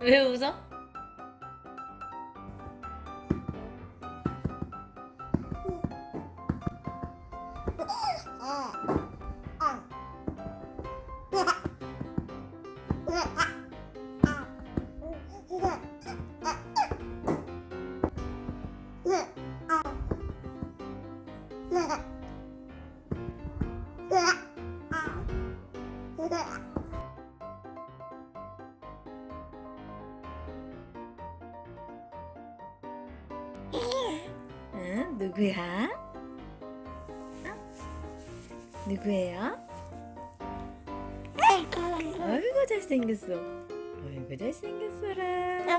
왜 웃어? 아. 아. 응? 누구야? 어? 누구예요? 아이고 잘생겼어. 아이고 잘생겼어라.